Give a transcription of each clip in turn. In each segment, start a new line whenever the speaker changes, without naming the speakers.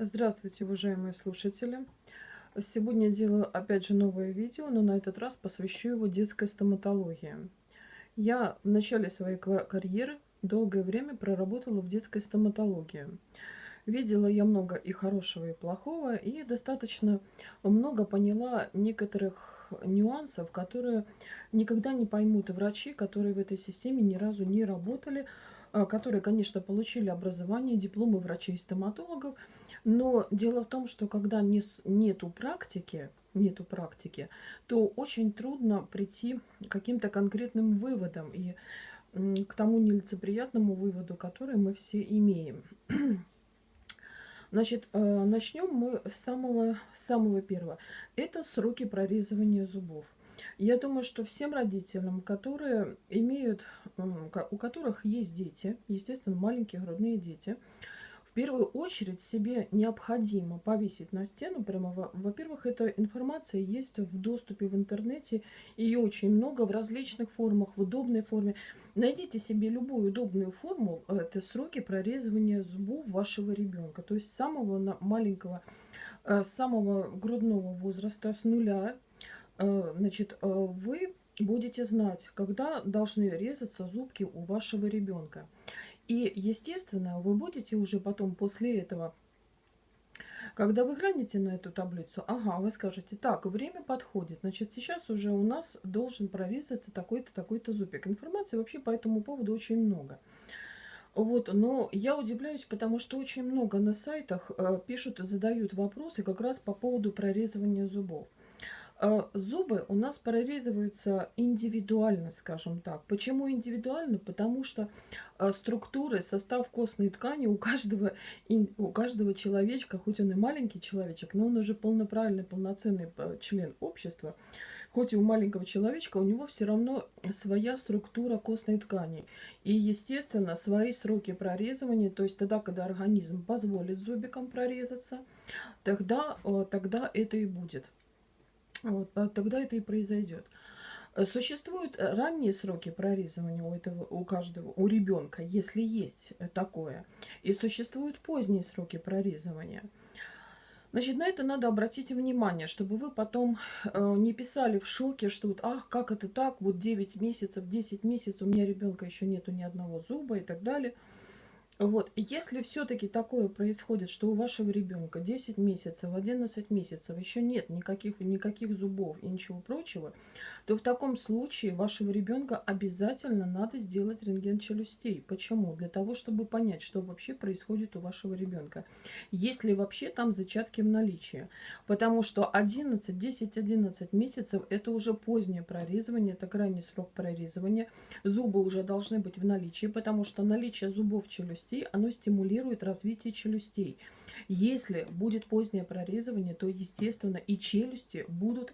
Здравствуйте, уважаемые слушатели! Сегодня делаю опять же новое видео, но на этот раз посвящу его детской стоматологии. Я в начале своей карьеры долгое время проработала в детской стоматологии. Видела я много и хорошего, и плохого, и достаточно много поняла некоторых нюансов, которые никогда не поймут врачи, которые в этой системе ни разу не работали, а, которые, конечно, получили образование, дипломы врачей-стоматологов, но дело в том, что когда не, нету практики, нету практики, то очень трудно прийти к каким-то конкретным выводам и к тому нелицеприятному выводу, который мы все имеем. Значит, э, начнем мы с самого, самого первого. Это сроки прорезывания зубов. Я думаю, что всем родителям, которые имеют, у которых есть дети, естественно, маленькие грудные дети, первую очередь себе необходимо повесить на стену прямо, во-первых, эта информация есть в доступе в интернете, ее очень много в различных формах, в удобной форме. Найдите себе любую удобную форму, это сроки прорезывания зубов вашего ребенка, то есть самого маленького, э, самого грудного возраста, с нуля Э, значит, э, вы будете знать, когда должны резаться зубки у вашего ребенка. И, естественно, вы будете уже потом после этого, когда вы глянете на эту таблицу, ага, вы скажете, так, время подходит, значит, сейчас уже у нас должен прорезаться такой-то, такой-то зубик. Информации вообще по этому поводу очень много. Вот, но я удивляюсь, потому что очень много на сайтах э, пишут задают вопросы как раз по поводу прорезывания зубов. А, зубы у нас прорезываются индивидуально, скажем так. Почему индивидуально? Потому что а, структуры, состав костной ткани у каждого, у каждого человечка, хоть он и маленький человечек, но он уже полноправный, полноценный а, член общества, хоть и у маленького человечка, у него все равно своя структура костной ткани. И, естественно, свои сроки прорезывания, то есть тогда, когда организм позволит зубикам прорезаться, тогда, тогда это и будет. Вот, а тогда это и произойдет. Существуют ранние сроки прорезывания у, этого, у каждого, у ребенка, если есть такое. И существуют поздние сроки прорезывания. Значит, на это надо обратить внимание, чтобы вы потом э, не писали в шоке, что вот, ах, как это так, вот 9 месяцев, 10 месяцев, у меня ребенка еще нету ни одного зуба и так далее. Вот, если все-таки такое происходит, что у вашего ребенка 10 месяцев, 11 месяцев еще нет никаких, никаких зубов и ничего прочего, то в таком случае вашего ребенка обязательно надо сделать рентген челюстей. Почему? Для того, чтобы понять, что вообще происходит у вашего ребенка. Если вообще там зачатки в наличии. Потому что 11, 10-11 месяцев это уже позднее прорезывание, это крайний срок прорезывания. Зубы уже должны быть в наличии, потому что наличие зубов в челюсти челюстей, оно стимулирует развитие челюстей. Если будет позднее прорезывание, то, естественно, и челюсти будут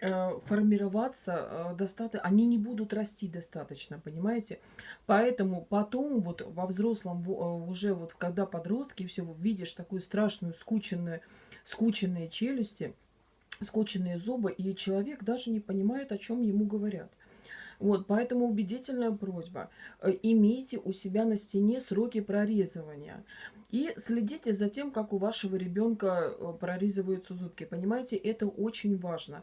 э, формироваться э, достаточно, они не будут расти достаточно, понимаете? Поэтому потом вот во взрослом, э, уже вот когда подростки, все, видишь такую страшную скученную, скученные челюсти, скученные зубы, и человек даже не понимает, о чем ему говорят. Вот, поэтому убедительная просьба. Э, имейте у себя на стене сроки прорезывания. И следите за тем, как у вашего ребенка э, прорезываются зубки. Понимаете, это очень важно.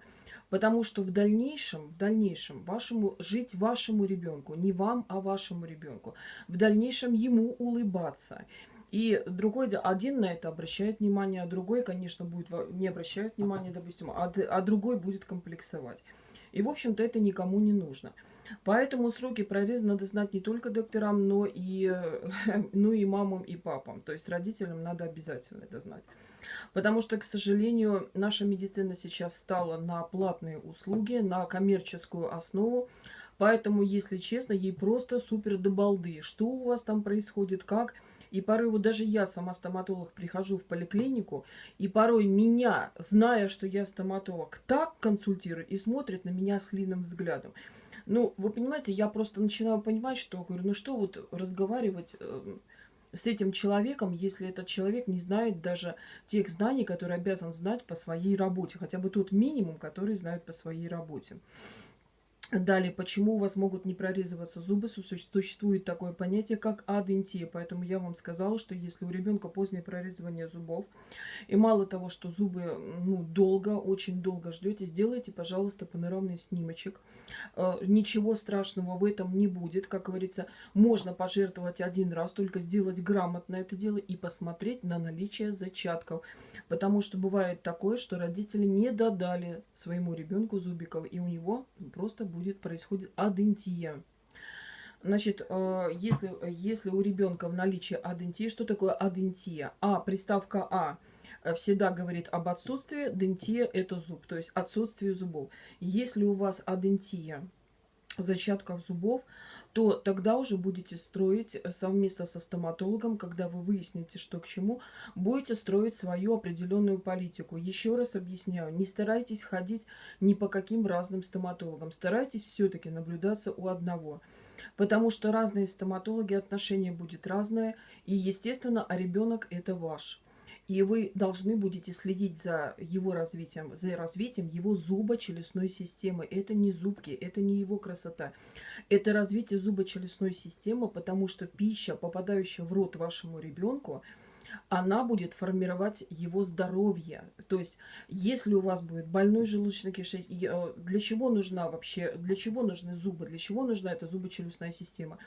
Потому что в дальнейшем, в дальнейшем вашему, жить вашему ребенку, не вам, а вашему ребенку. В дальнейшем ему улыбаться. И другой, один на это обращает внимание, а другой, конечно, будет не обращает внимания, допустим, а, а другой будет комплексовать. И, в общем-то, это никому не нужно. Поэтому сроки прореза надо знать не только докторам, но и, ну и мамам, и папам. То есть родителям надо обязательно это знать. Потому что, к сожалению, наша медицина сейчас стала на платные услуги, на коммерческую основу. Поэтому, если честно, ей просто супер до балды. Что у вас там происходит, как... И порой вот даже я, сама стоматолог, прихожу в поликлинику, и порой меня, зная, что я стоматолог, так консультирует и смотрит на меня с длинным взглядом. Ну, вы понимаете, я просто начинаю понимать, что, говорю, ну что вот разговаривать э, с этим человеком, если этот человек не знает даже тех знаний, которые обязан знать по своей работе. Хотя бы тот минимум, который знает по своей работе. Далее, почему у вас могут не прорезываться зубы? Существует такое понятие, как адентия. Поэтому я вам сказала, что если у ребенка позднее прорезывание зубов, и мало того, что зубы ну, долго, очень долго ждете, сделайте, пожалуйста, панорамный снимочек. Э, ничего страшного в этом не будет. Как говорится, можно пожертвовать один раз, только сделать грамотно это дело и посмотреть на наличие зачатков. Потому что бывает такое, что родители не додали своему ребенку зубиков, и у него просто будет будет происходит адентия. Значит, э, если, если у ребенка в наличии адентии, что такое адентия? А, приставка А всегда говорит об отсутствии, дентия – это зуб, то есть отсутствие зубов. Если у вас адентия, зачатков зубов, то тогда уже будете строить совместно со стоматологом, когда вы выясните, что к чему, будете строить свою определенную политику. Еще раз объясняю, не старайтесь ходить ни по каким разным стоматологам, старайтесь все-таки наблюдаться у одного. Потому что разные стоматологи, отношения будет разное, и, естественно, а ребенок это ваш. И вы должны будете следить за его развитием, за развитием его зубочелюстной системы. Это не зубки, это не его красота. Это развитие зубочелюстной системы, потому что пища, попадающая в рот вашему ребенку, она будет формировать его здоровье. То есть, если у вас будет больной желудочно-кишечник, э, для чего нужна вообще, для чего нужны зубы, для чего нужна эта зубочелюстная система?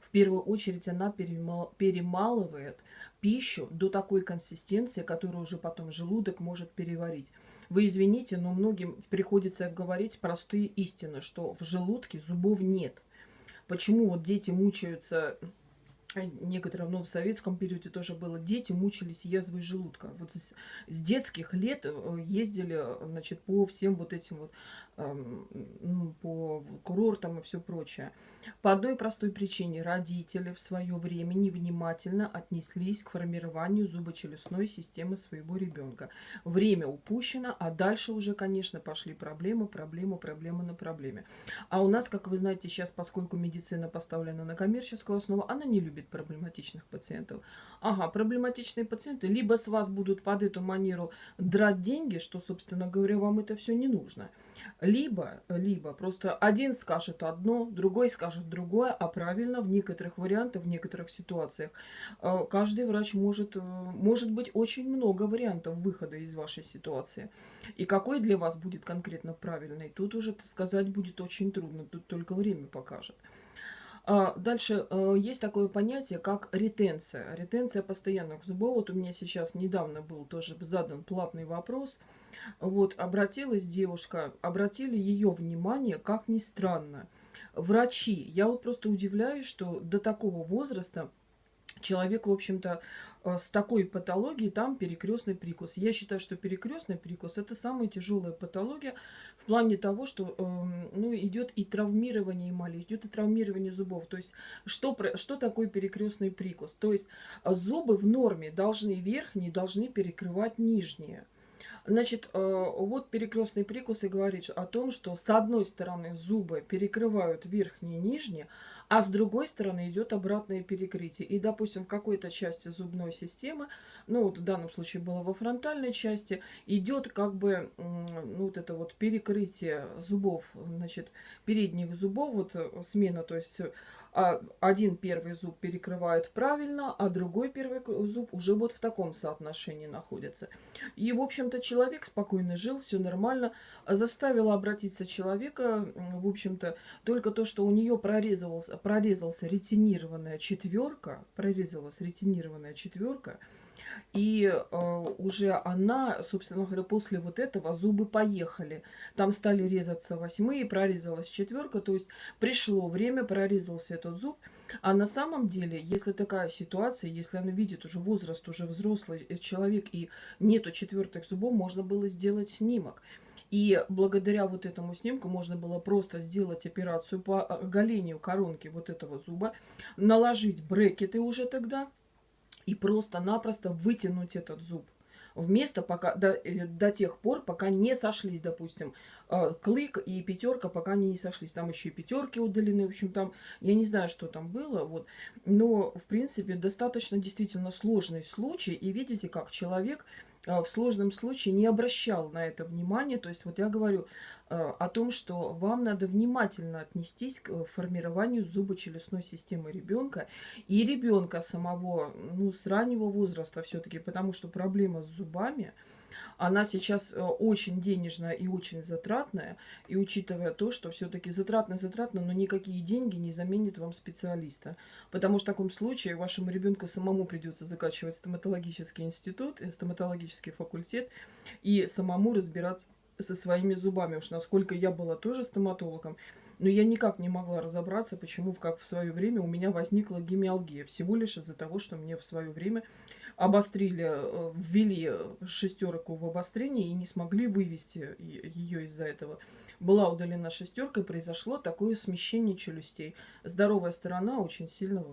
В первую очередь она перемал, перемалывает пищу до такой консистенции, которую уже потом желудок может переварить. Вы извините, но многим приходится говорить простые истины, что в желудке зубов нет. Почему вот дети мучаются некоторым, ну, в советском периоде тоже было, дети мучились язвой желудка. Вот с, с детских лет э, ездили, значит, по всем вот этим вот, по курортам и все прочее. По одной простой причине родители в свое время невнимательно отнеслись к формированию зубочелюстной системы своего ребенка. Время упущено, а дальше уже, конечно, пошли проблемы, проблемы, проблемы на проблеме. А у нас, как вы знаете, сейчас, поскольку медицина поставлена на коммерческую основу, она не любит проблематичных пациентов. Ага, проблематичные пациенты либо с вас будут под эту манеру драть деньги, что, собственно говоря, вам это все не нужно. Либо, либо просто один скажет одно, другой скажет другое, а правильно в некоторых вариантах, в некоторых ситуациях э, каждый врач может, э, может быть очень много вариантов выхода из вашей ситуации. И какой для вас будет конкретно правильный, тут уже сказать будет очень трудно, тут только время покажет. А, дальше э, есть такое понятие, как ретенция. Ретенция постоянных зубов. Вот у меня сейчас недавно был тоже задан платный вопрос. Вот, обратилась девушка, обратили ее внимание, как ни странно, врачи. Я вот просто удивляюсь, что до такого возраста человек, в общем-то, э, с такой патологией, там перекрестный прикус. Я считаю, что перекрестный прикус это самая тяжелая патология в плане того, что эм, ну, идет и травмирование эмали, идет и травмирование зубов. То есть, что, что такое перекрестный прикус? То есть, зубы в норме должны верхние, должны перекрывать нижние. Значит, э, вот перекрестный прикус и говорит о том, что с одной стороны зубы перекрывают верхние и нижние, а с другой стороны идет обратное перекрытие. И, допустим, в какой-то части зубной системы, ну вот в данном случае было во фронтальной части, идет как бы ну, вот это вот перекрытие зубов, значит, передних зубов, вот э, смена, то есть а один первый зуб перекрывает правильно, а другой первый зуб уже вот в таком соотношении находится. И, в общем-то, человек спокойно жил, все нормально. Заставило обратиться человека, в общем-то, только то, что у нее прорезался, прорезался ретинированная четверка, прорезалась ретинированная четверка, и э, уже она, собственно говоря, после вот этого зубы поехали. Там стали резаться восьмые, прорезалась четверка. То есть пришло время, прорезался этот зуб. А на самом деле, если такая ситуация, если она видит уже возраст, уже взрослый э, человек и нету четвертых зубов, можно было сделать снимок. И благодаря вот этому снимку можно было просто сделать операцию по оголению коронки вот этого зуба, наложить брекеты уже тогда, и просто-напросто вытянуть этот зуб. Вместо пока, до, э, до тех пор, пока не сошлись, допустим, э, клык и пятерка, пока они не сошлись. Там еще и пятерки удалены, в общем, там, я не знаю, что там было, вот. Но, в принципе, достаточно действительно сложный случай. И видите, как человек в сложном случае не обращал на это внимания. То есть вот я говорю э, о том, что вам надо внимательно отнестись к формированию зубочелюстной системы ребенка и ребенка самого, ну, с раннего возраста все-таки, потому что проблема с зубами – она сейчас э, очень денежная и очень затратная. И учитывая то, что все-таки затратно-затратно, но никакие деньги не заменят вам специалиста. Потому что в таком случае вашему ребенку самому придется закачивать стоматологический институт, э, стоматологический факультет и самому разбираться со своими зубами. Уж насколько я была тоже стоматологом, но я никак не могла разобраться, почему, как в свое время у меня возникла гемиалгия. Всего лишь из-за того, что мне в свое время обострили, э, ввели шестерку в обострение и не смогли вывести ее из-за этого. Была удалена шестерка, произошло такое смещение челюстей. Здоровая сторона очень сильно,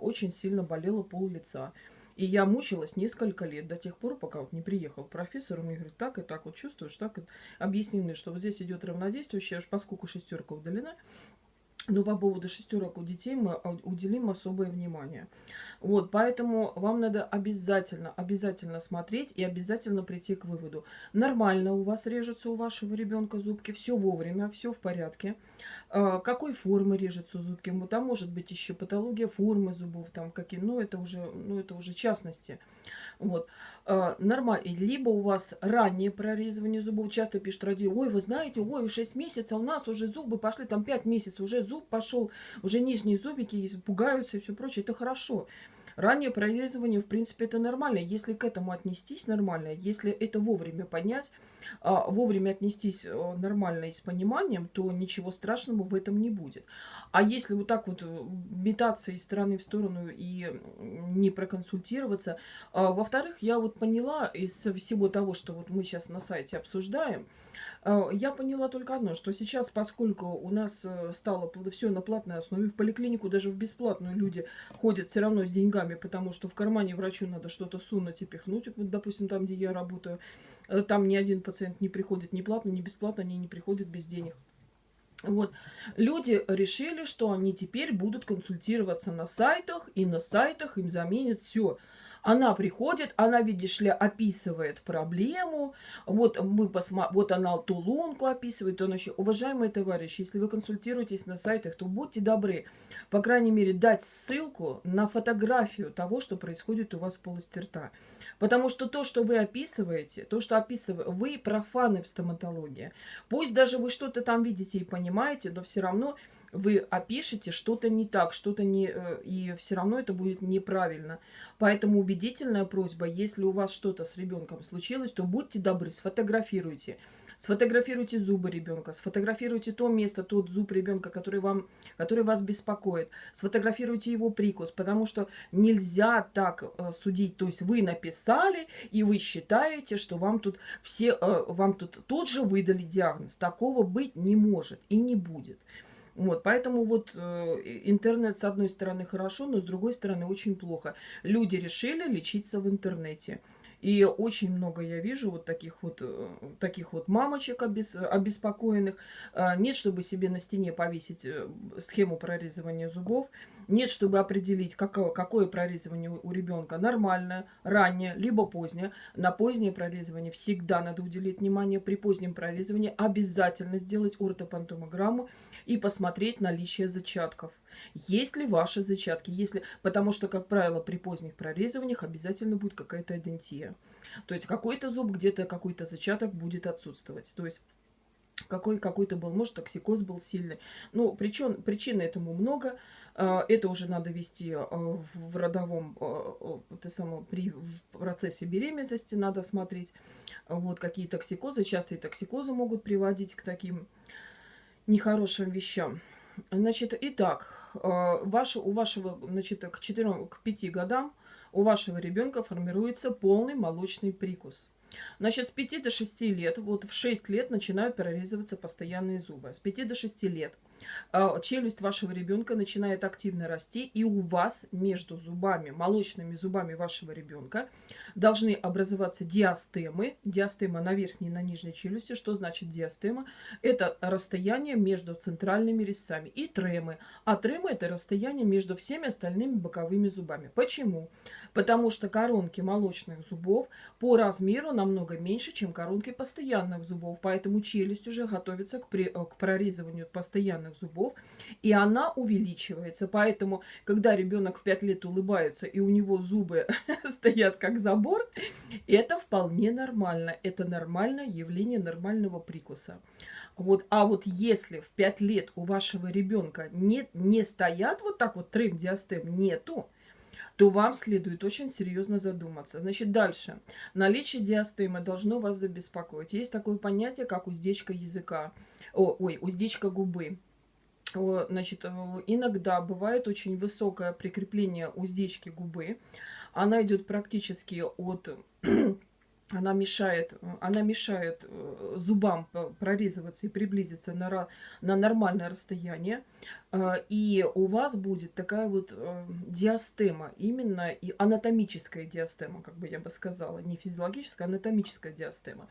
очень сильно болела пол лица. И я мучилась несколько лет, до тех пор, пока вот не приехал профессор, он мне говорит, так и так вот чувствуешь, так и объяснены, что вот здесь идет равнодействующее, поскольку шестерка удалена, но по поводу шестерок у детей мы уделим особое внимание. Вот, поэтому вам надо обязательно, обязательно смотреть и обязательно прийти к выводу. Нормально у вас режутся у вашего ребенка зубки, все вовремя, все в порядке. А, какой формы режутся зубки? Ну, там может быть еще патология формы зубов, там какие, ну это уже, ну это уже частности. Вот. А, нормально. Либо у вас раннее прорезывание зубов. Часто пишут родители, ой, вы знаете, ой, 6 месяцев, у нас уже зубы пошли, там 5 месяцев, уже зуб пошел, уже нижние зубики пугаются и все прочее. Это хорошо. Раннее прорезывание, в принципе, это нормально. Если к этому отнестись нормально, если это вовремя понять, а, вовремя отнестись э, нормально и с пониманием, то ничего страшного в этом не будет. А если вот так вот э, метаться из стороны в сторону и не проконсультироваться. А, во-вторых, я вот поняла из всего того, что вот мы сейчас на сайте обсуждаем, я поняла только одно, что сейчас, поскольку у нас э, стало все на платной основе, в поликлинику даже в бесплатную люди ходят все равно с деньгами, потому что в кармане врачу надо что-то сунуть и пихнуть, вот, допустим, там, где я работаю, э, там ни один пациент не приходит ни платно, ни бесплатно, они не приходят без денег. Вот. Люди решили, что они теперь будут консультироваться на сайтах, и на сайтах им заменят все. Она приходит, она, видишь ли, описывает проблему. Вот, мы посма... вот она ту лунку описывает. Он еще, уважаемые товарищи, если вы консультируетесь на сайтах, то будьте добры, по крайней мере, дать ссылку на фотографию того, что происходит у вас в полости рта. Потому что то, что вы описываете, то, что описываете, вы профаны в стоматологии. Пусть даже вы что-то там видите и понимаете, но все равно вы опишете что-то не так, что-то не... Э, и все равно это будет неправильно. Поэтому убедительная просьба, если у вас что-то с ребенком случилось, то будьте добры, сфотографируйте. Сфотографируйте зубы ребенка, сфотографируйте то место, тот зуб ребенка, который, вам, который вас беспокоит. Сфотографируйте его прикус, потому что нельзя так э, судить. То есть вы написали, и вы считаете, что вам тут все, э, вам тут тут же выдали диагноз. Такого быть не может и не будет. Вот, поэтому вот э, интернет с одной стороны хорошо, но с другой стороны очень плохо. Люди решили лечиться в интернете. И очень много я вижу вот таких вот, э, таких вот мамочек обес, обеспокоенных. А, нет, чтобы себе на стене повесить э, схему прорезывания зубов. Нет, чтобы определить, какое, какое прорезывание у ребенка. Нормальное, раннее, либо позднее. На позднее прорезывание всегда надо уделить внимание. При позднем прорезывании обязательно сделать ортопантомограмму и посмотреть наличие зачатков. Есть ли ваши зачатки? Если... Потому что, как правило, при поздних прорезываниях обязательно будет какая-то адентия. То есть какой-то зуб, где-то какой-то зачаток будет отсутствовать. То есть какой какой-то был, может, токсикоз был сильный. Ну, причин, причин этому много. А, это уже надо вести а, в родовом, а, это само, при в процессе беременности надо смотреть, вот какие токсикозы. Частые токсикозы могут приводить к таким нехорошим вещам. Значит, итак, ваш, у вашего, значит, к 4, к 5 годам у вашего ребенка формируется полный молочный прикус. Значит, с 5 до 6 лет, вот в 6 лет начинают прорезываться постоянные зубы. С 5 до 6 лет – а, челюсть вашего ребенка начинает активно расти, и у вас между зубами, молочными зубами вашего ребенка должны образоваться диастемы. Диастема на верхней и на нижней челюсти. Что значит диастема? Это расстояние между центральными резцами. И тремы. А тремы это расстояние между всеми остальными боковыми зубами. Почему? Потому что коронки молочных зубов по размеру намного меньше, чем коронки постоянных зубов. Поэтому челюсть уже готовится к, при, к прорезыванию постоянных зубов. И она увеличивается. Поэтому, когда ребенок в 5 лет улыбается, и у него зубы стоят как забор, это вполне нормально. Это нормальное явление нормального прикуса. Вот, а вот если в 5 лет у вашего ребенка не, не стоят вот так вот трем диастем, нету, то вам следует очень серьезно задуматься. Значит, дальше. Наличие диастемы должно вас забеспокоить. Есть такое понятие, как уздечка языка. О, ой, уздечка губы. Значит, э, иногда бывает очень высокое прикрепление уздечки губы. Она идет практически от она мешает, она мешает э, зубам прорезываться и приблизиться на, на нормальное расстояние. Э, и у вас будет такая вот э, диастема, именно и анатомическая диастема, как бы я бы сказала, не физиологическая, а анатомическая диастема.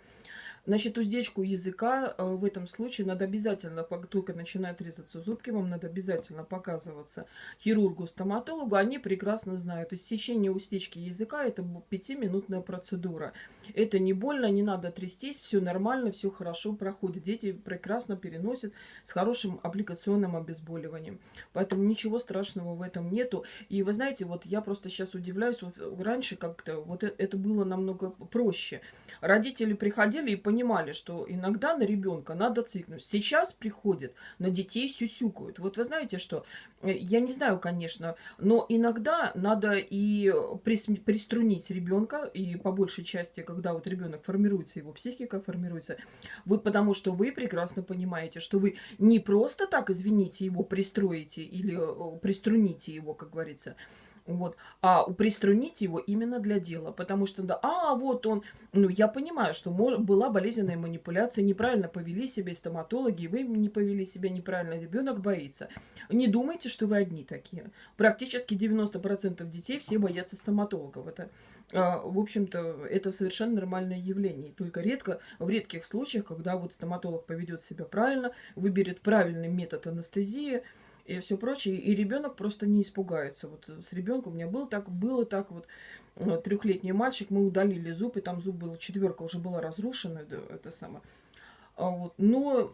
Значит, уздечку языка э, в этом случае надо обязательно, только начинают резаться зубки, вам надо обязательно показываться хирургу, стоматологу. Они прекрасно знают. Иссечение уздечки языка – это пятиминутная процедура. Это не больно, не надо трястись, все нормально, все хорошо проходит. Дети прекрасно переносят с хорошим аппликационным обезболиванием. Поэтому ничего страшного в этом нету. И вы знаете, вот я просто сейчас удивляюсь, вот раньше как-то вот э, это было намного проще. Родители приходили и понимали, понимали, что иногда на ребенка надо цикнуть. Сейчас приходят, на детей сюсюкают. Вот вы знаете, что, э, я не знаю, конечно, но иногда надо и приструнить ребенка, и по большей части, когда вот ребенок формируется, его психика формируется, вы, потому что вы прекрасно понимаете, что вы не просто так, извините, его пристроите или э, приструните его, как говорится, вот. А приструнить его именно для дела. Потому что, да, а, вот он, ну, я понимаю, что может, была болезненная манипуляция, неправильно повели себя стоматологи, вы не повели себя неправильно, ребенок боится. Не думайте, что вы одни такие. Практически 90% детей все боятся стоматологов. Это, а, в общем-то, это совершенно нормальное явление. Только редко, в редких случаях, когда вот стоматолог поведет себя правильно, выберет правильный метод анестезии, и все прочее. И ребенок просто не испугается. Вот с ребенком у меня было так, было так вот. Трехлетний мальчик, мы удалили зуб, и там зуб был, четверка уже была разрушена, это, это самое. А вот. Но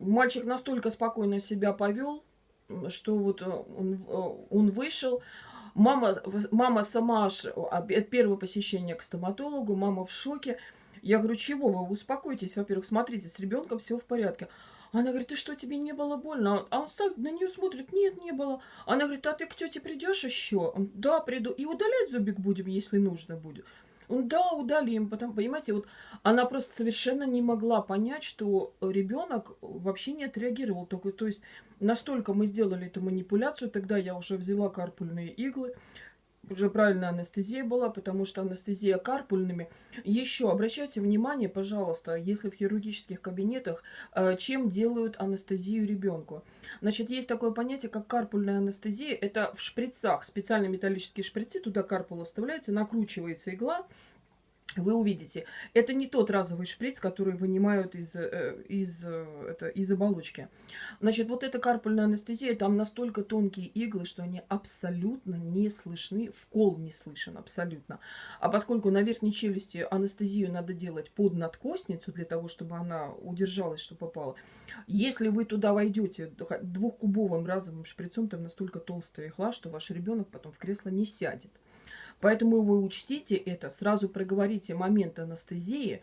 мальчик настолько спокойно себя повел, что вот э, он, э, он вышел, Мама, мама сама от первого посещения к стоматологу, мама в шоке. Я говорю, чего вы, успокойтесь, во-первых, смотрите, с ребенком все в порядке. Она говорит, ты что, тебе не было больно? А он так на нее смотрит, нет, не было. Она говорит, а ты к тете придешь еще? Он, да, приду. И удалять зубик будем, если нужно будет. Он, да, удалим. Потом, понимаете, вот она просто совершенно не могла понять, что ребенок вообще не отреагировал. Только, то есть настолько мы сделали эту манипуляцию, тогда я уже взяла карпульные иглы, уже правильная анестезия была, потому что анестезия карпульными. Еще обращайте внимание, пожалуйста, если в хирургических кабинетах, э, чем делают анестезию ребенку. Значит, есть такое понятие, как карпульная анестезия. Это в шприцах, специальные металлические шприцы, туда карпула вставляется, накручивается игла, вы увидите. Это не тот разовый шприц, который вынимают из, э, из, э, это, из оболочки. Значит, вот эта карпульная анестезия, там настолько тонкие иглы, что они абсолютно не слышны, вкол не слышен абсолютно. А поскольку на верхней челюсти анестезию надо делать под надкосницу, для того, чтобы она удержалась, что попала, если вы туда войдете двухкубовым разовым шприцом, там настолько толстая игла, что ваш ребенок потом в кресло не сядет. Поэтому вы учтите это, сразу проговорите момент анестезии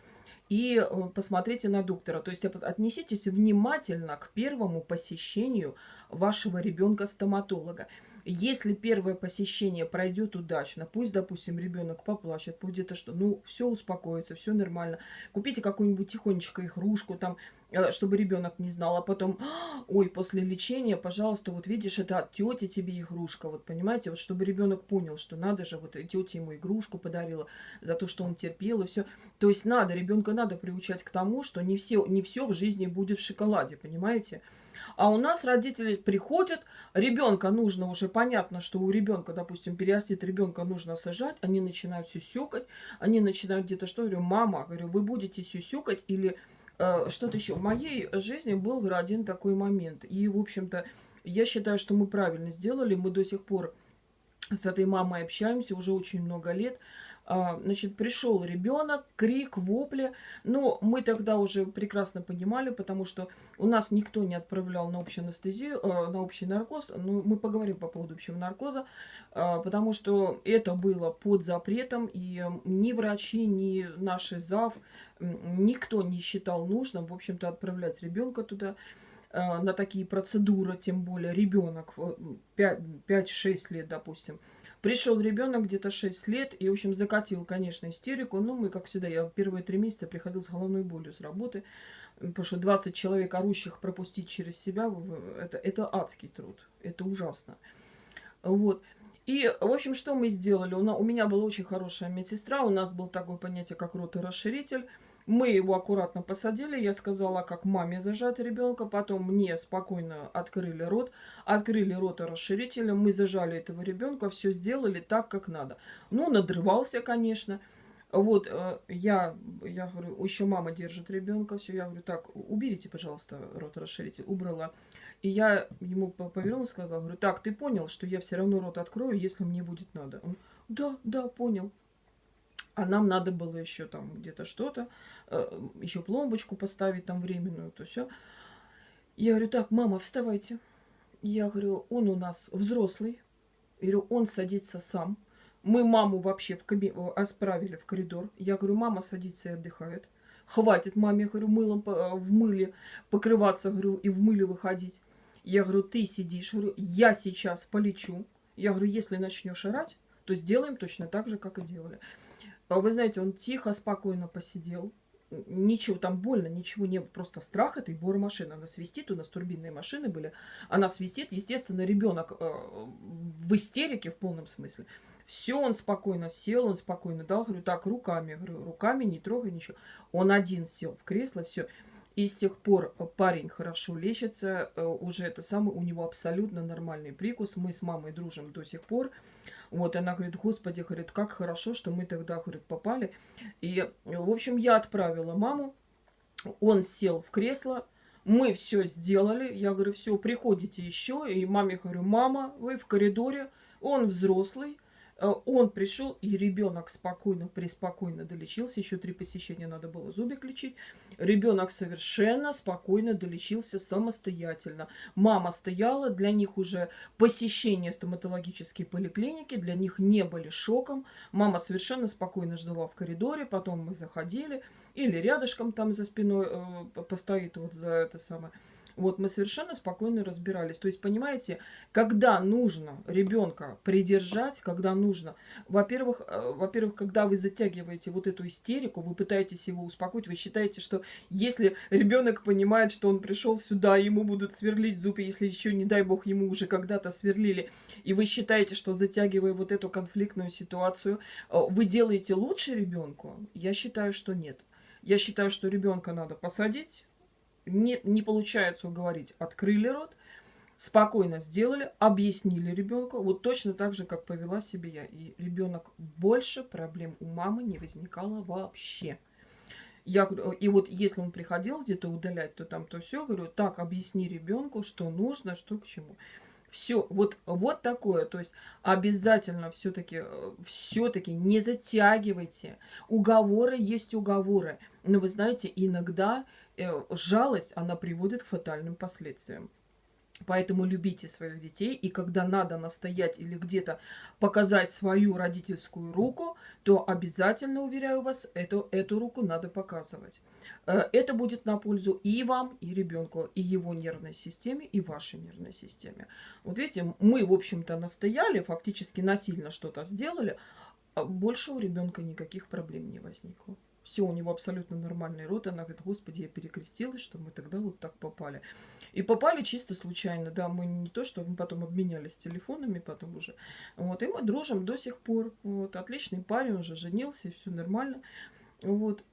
и э, посмотрите на доктора. То есть отнеситесь внимательно к первому посещению вашего ребенка-стоматолога. Если первое посещение пройдет удачно, пусть, допустим, ребенок поплачет, пусть это что, ну, все успокоится, все нормально. Купите какую-нибудь тихонечко игрушку, там, э, чтобы ребенок не знал, а потом, «А, ой, после лечения, пожалуйста, вот видишь, это от тети тебе игрушка, вот понимаете, вот чтобы ребенок понял, что надо же, вот тетя ему игрушку подарила за то, что он терпел и все. То есть надо, ребенка надо приучать к тому, что не все, не все в жизни будет в шоколаде, понимаете? А у нас родители приходят, ребенка нужно уже понятно, что у ребенка, допустим, перерастет ребенка нужно сажать, они начинают сюсюкать, они начинают где-то что, говорю, мама, говорю, вы будете сюсюкать или э, что-то еще. В моей жизни был один такой момент. И, в общем-то, я считаю, что мы правильно сделали. Мы до сих пор с этой мамой общаемся уже очень много лет. А, значит, пришел ребенок, крик, вопли. Но мы тогда уже прекрасно понимали, потому что у нас никто не отправлял на общую анестезию, э, на общий наркоз. Ну, мы поговорим по поводу общего наркоза, а, потому что это было под запретом, и ни врачи, ни наши ЗАВ, никто не считал нужным, в общем-то, отправлять ребенка туда э, на такие процедуры, тем более ребенок 5-6 лет, допустим. Пришел ребенок где-то 6 лет и, в общем, закатил, конечно, истерику. Ну, мы, как всегда, я первые три месяца приходил с головной болью с работы. Потому что 20 человек орущих пропустить через себя, это, это адский труд. Это ужасно. Вот. И, в общем, что мы сделали? У меня была очень хорошая медсестра, у нас был такое понятие, как роторасширитель. Мы его аккуратно посадили, я сказала, как маме зажать ребенка, потом мне спокойно открыли рот, открыли рот расширителем, мы зажали этого ребенка, все сделали так, как надо. Ну, надрывался, конечно. Вот, э, я, я говорю, еще мама держит ребенка, все, я говорю, так, уберите, пожалуйста, рот расширитель, убрала. И я ему повернулась, сказала, говорю, так, ты понял, что я все равно рот открою, если мне будет надо? Он, да, да, понял. А нам надо было еще там где-то что-то, э, еще пломбочку поставить там временную, то все. Я говорю, так, мама, вставайте. Я говорю, он у нас взрослый. Я говорю, он садится сам. Мы маму вообще в каби... осправили в коридор. Я говорю, мама садится и отдыхает. Хватит маме, говорю, мылом э, в мыле покрываться, говорю, и в мыле выходить. Я говорю, ты сидишь, говорю, я сейчас полечу. Я говорю, если начнешь орать, то сделаем точно так же, как и делали. А вы знаете, он тихо, спокойно посидел. Ничего, там больно, ничего не было. Просто страх этой машины. Она свистит, у нас турбинные машины были. Она свистит. Естественно, ребенок э, в истерике в полном смысле. Все, он спокойно сел, он спокойно дал. Говорю, так, руками. Говорю, руками не трогай ничего. Он один сел в кресло, все. И с тех пор парень хорошо лечится. Э, уже это самое, у него абсолютно нормальный прикус. Мы с мамой дружим до сих пор. Вот, она говорит, господи, говорит, как хорошо, что мы тогда, говорит, попали. И, в общем, я отправила маму, он сел в кресло, мы все сделали. Я говорю, все, приходите еще. И маме говорю, мама, вы в коридоре, он взрослый, он пришел, и ребенок спокойно, преспокойно долечился. Еще три посещения надо было зубик лечить. Ребенок совершенно спокойно долечился самостоятельно. Мама стояла, для них уже посещение стоматологической поликлиники, для них не были шоком. Мама совершенно спокойно ждала в коридоре, потом мы заходили, или рядышком там за спиной э, постоит вот за это самое вот мы совершенно спокойно разбирались. То есть, понимаете, когда нужно ребенка придержать, когда нужно, во-первых, э, во-первых, когда вы затягиваете вот эту истерику, вы пытаетесь его успокоить, вы считаете, что если ребенок понимает, что он пришел сюда, ему будут сверлить зубы, если еще, не дай бог, ему уже когда-то сверлили, и вы считаете, что затягивая вот эту конфликтную ситуацию, э, вы делаете лучше ребенку, я считаю, что нет. Я считаю, что ребенка надо посадить, не, не получается уговорить, открыли рот, спокойно сделали, объяснили ребенку, вот точно так же, как повела себя я. И ребенок больше проблем у мамы не возникало вообще. Я, и вот если он приходил где-то удалять, то там то все, говорю, так, объясни ребенку, что нужно, что к чему. Все, вот, вот такое. То есть обязательно все-таки все-таки не затягивайте. Уговоры есть уговоры. Но вы знаете, иногда Э, жалость, она приводит к фатальным последствиям. Поэтому любите своих детей, и когда надо настоять или где-то показать свою родительскую руку, то обязательно, уверяю вас, эту, эту руку надо показывать. Э, это будет на пользу и вам, и ребенку, и его нервной системе, и вашей нервной системе. Вот видите, мы, в общем-то, настояли, фактически насильно что-то сделали, а больше у ребенка никаких проблем не возникло. Все, у него абсолютно нормальный рот. Она говорит, господи, я перекрестилась, что мы тогда вот так попали. И попали чисто случайно, да, мы не то, что мы потом обменялись телефонами потом уже. Вот, и мы дружим до сих пор. Вот, отличный парень, уже женился, все нормально. Вот,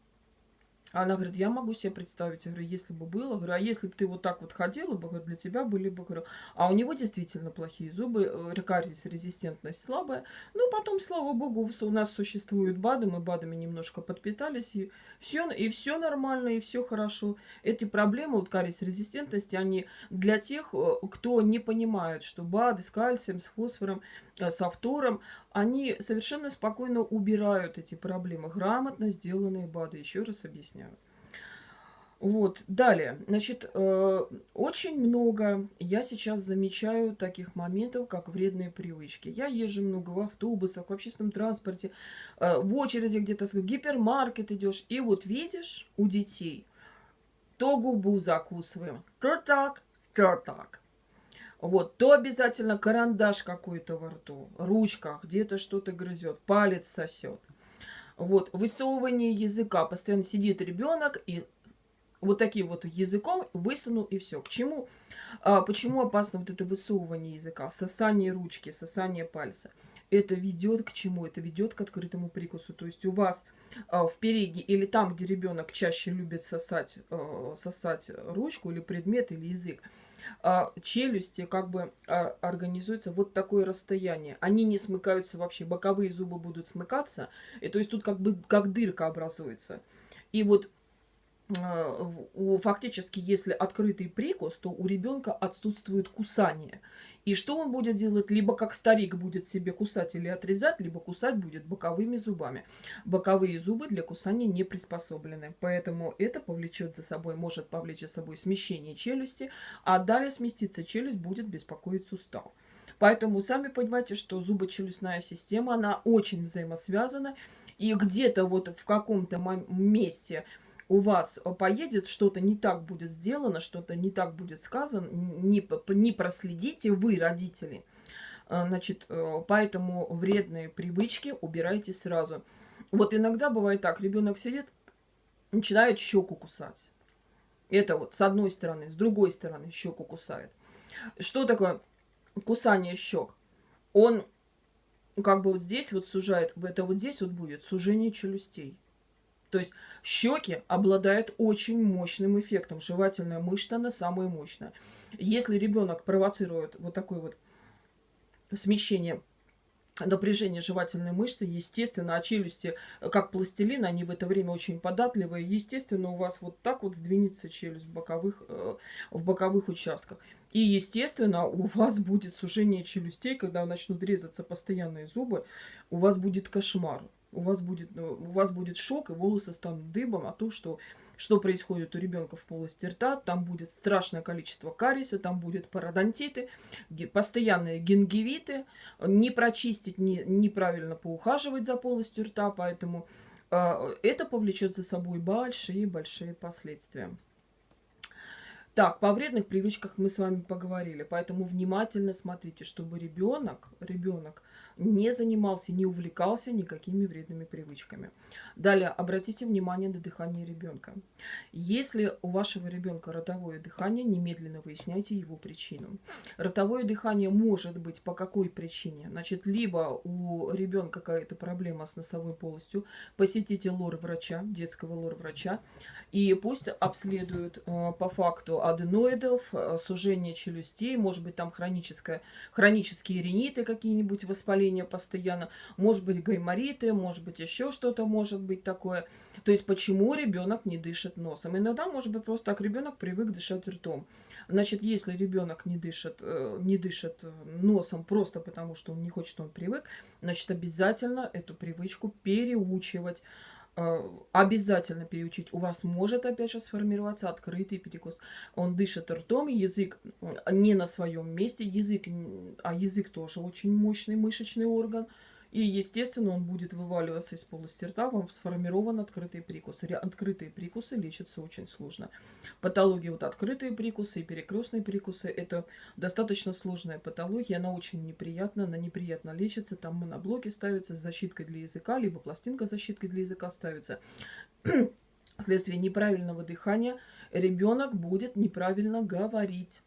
она говорит, я могу себе представить, я говорю, если бы было, говорю, а если бы ты вот так вот ходила бы, для тебя были бы, говорю, а у него действительно плохие зубы, э, рекардис, резистентность слабая. Ну, потом, слава богу, у нас существуют БАДы, мы БАДами немножко подпитались, и все, и все нормально, и все хорошо. Эти проблемы, вот кариес резистентности, они для тех, э, кто не понимает, что БАДы с кальцием, с фосфором, э, с автором, они совершенно спокойно убирают эти проблемы. Грамотно сделанные БАДы, еще раз объясняю. Вот, далее, значит, э, очень много я сейчас замечаю таких моментов, как вредные привычки. Я езжу много в автобусах, в общественном транспорте, э, в очереди где-то, в гипермаркет идешь, и вот видишь у детей, то губу закусываем, то так, то так. Вот, то обязательно карандаш какой-то во рту, ручка, где-то что-то грызет, палец сосет. Вот, высовывание языка. Постоянно сидит ребенок и вот таким вот языком высунул и все. К чему? А, почему опасно вот это высовывание языка, сосание ручки, сосание пальца? Это ведет к чему? Это ведет к открытому прикусу. То есть у вас а, в или там, где ребенок чаще любит сосать, а, сосать ручку или предмет или язык, а, челюсти как бы а, организуется вот такое расстояние. Они не смыкаются вообще, боковые зубы будут смыкаться, и то есть тут как бы как дырка образуется. И вот у, фактически, если открытый прикус, то у ребенка отсутствует кусание. И что он будет делать? Либо как старик будет себе кусать или отрезать, либо кусать будет боковыми зубами. Боковые зубы для кусания не приспособлены. Поэтому это повлечет за собой, может повлечь за собой смещение челюсти, а далее сместиться челюсть будет беспокоить сустав. Поэтому сами понимаете, что зубочелюстная система, она очень взаимосвязана. И где-то вот в каком-то месте у вас поедет, что-то не так будет сделано, что-то не так будет сказано, не, не проследите вы, родители. Э, значит, э, поэтому вредные привычки убирайте сразу. Вот иногда бывает так, ребенок сидит, начинает щеку кусать. Это вот с одной стороны, с другой стороны щеку кусает. Что такое кусание щек? Он как бы вот здесь вот сужает, это вот здесь вот будет сужение челюстей. То есть щеки обладают очень мощным эффектом. Жевательная мышца, она самая мощная. Если ребенок провоцирует вот такое вот смещение напряжение жевательной мышцы, естественно, а челюсти, как пластилин, они в это время очень податливые, естественно, у вас вот так вот сдвинется челюсть в боковых, э, в боковых участках. И, естественно, у вас будет сужение челюстей, когда начнут резаться постоянные зубы, у вас будет кошмар у вас будет, ну, у вас будет шок, и волосы станут дыбом, а то, что, что происходит у ребенка в полости рта, там будет страшное количество кариеса, там будет пародонтиты, постоянные гингивиты, не прочистить, не, неправильно поухаживать за полостью рта, поэтому э, это повлечет за собой большие-большие последствия. Так, по вредных привычках мы с вами поговорили, поэтому внимательно смотрите, чтобы ребенок, ребенок не занимался, не увлекался никакими вредными привычками. Далее, обратите внимание на дыхание ребенка. Если у вашего ребенка ротовое дыхание, немедленно выясняйте его причину. Ротовое дыхание может быть по какой причине? Значит, либо у ребенка какая-то проблема с носовой полостью, посетите лор-врача, детского лор-врача, и пусть обследуют э, по факту аденоидов, э, сужение челюстей, может быть там хроническое, хронические риниты какие-нибудь, воспаления постоянно, может быть гаймориты, может быть еще что-то может быть такое. То есть почему ребенок не дышит носом? Иногда может быть просто так, ребенок привык дышать ртом. Значит, если ребенок не дышит, э, не дышит носом просто потому, что он не хочет, он привык, значит, обязательно эту привычку переучивать. Э, обязательно переучить. У вас может опять же сформироваться открытый перекус. Он дышит ртом, язык не на своем месте, язык, а язык тоже очень мощный мышечный орган. И, естественно, он будет вываливаться из полости рта, вам сформирован открытый прикус. Открытые прикусы лечатся очень сложно. Патология вот открытые прикусы и перекрестные прикусы – это достаточно сложная патология, она очень неприятна, она неприятно лечится, там моноблоки ставятся с защиткой для языка, либо пластинка с защиткой для языка ставится. Вследствие неправильного дыхания ребенок будет неправильно говорить.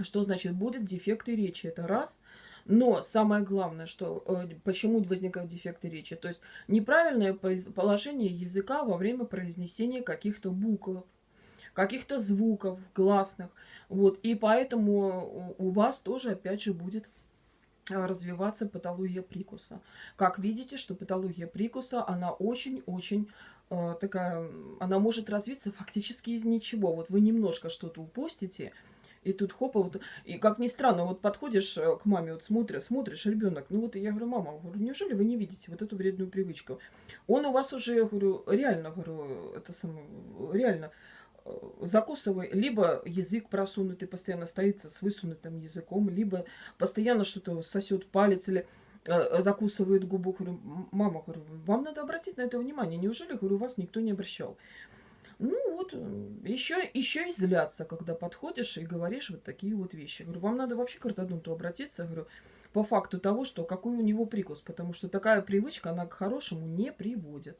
Что значит будет дефекты речи? Это раз – но самое главное, что э, почему возникают дефекты речи, то есть неправильное положение языка во время произнесения каких-то букв, каких-то звуков гласных. Вот, и поэтому у вас тоже, опять же, будет э, развиваться патология прикуса. Как видите, что патология прикуса, она очень-очень э, такая, она может развиться фактически из ничего. Вот вы немножко что-то упустите, и тут хопа, вот, и как ни странно, вот подходишь э, к маме, вот смотришь, смотришь, ребенок, ну вот я говорю, мама, говорю, неужели вы не видите вот эту вредную привычку? Он у вас уже, я говорю, реально, говорю, это самое, реально, э, закусывай, либо язык просунутый постоянно стоит с высунутым языком, либо постоянно что-то сосет палец или э, закусывает губу. Говорю, мама, говорю, вам надо обратить на это внимание. Неужели, говорю, вас никто не обращал? Ну вот, еще, еще и злятся, когда подходишь и говоришь вот такие вот вещи. Говорю, вам надо вообще к ортодонту обратиться, говорю, по факту того, что какой у него прикус, потому что такая привычка, она к хорошему не приводит.